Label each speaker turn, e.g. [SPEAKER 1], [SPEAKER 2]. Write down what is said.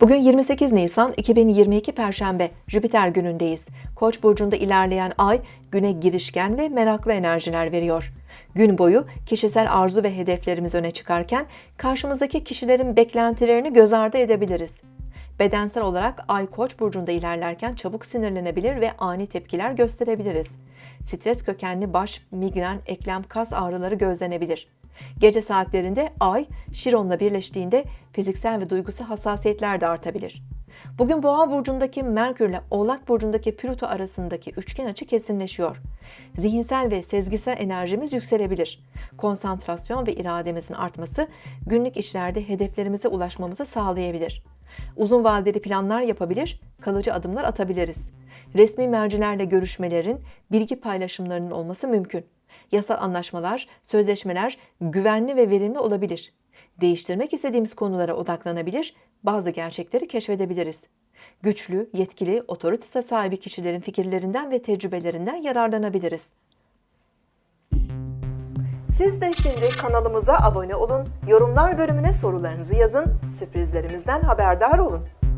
[SPEAKER 1] Bugün 28 Nisan 2022 Perşembe Jüpiter günündeyiz. Koç burcunda ilerleyen ay güne girişken ve meraklı enerjiler veriyor. Gün boyu kişisel arzu ve hedeflerimiz öne çıkarken karşımızdaki kişilerin beklentilerini göz ardı edebiliriz. Bedensel olarak ay Koç burcunda ilerlerken çabuk sinirlenebilir ve ani tepkiler gösterebiliriz. Stres kökenli baş, migren, eklem, kas ağrıları gözlenebilir. Gece saatlerinde ay Şiron'la birleştiğinde fiziksel ve duygusal hassasiyetler de artabilir. Bugün Boğa burcundaki Merkür ile Oğlak burcundaki Plüto arasındaki üçgen açı kesinleşiyor. Zihinsel ve sezgisel enerjimiz yükselebilir. Konsantrasyon ve irademizin artması günlük işlerde hedeflerimize ulaşmamızı sağlayabilir. Uzun vadeli planlar yapabilir, kalıcı adımlar atabiliriz. Resmi mercilerle görüşmelerin, bilgi paylaşımlarının olması mümkün. Yasal anlaşmalar, sözleşmeler güvenli ve verimli olabilir. Değiştirmek istediğimiz konulara odaklanabilir, bazı gerçekleri keşfedebiliriz. Güçlü, yetkili, otorite sahibi kişilerin fikirlerinden ve tecrübelerinden yararlanabiliriz. Siz de şimdi kanalımıza abone olun, yorumlar bölümüne sorularınızı yazın, sürprizlerimizden haberdar olun.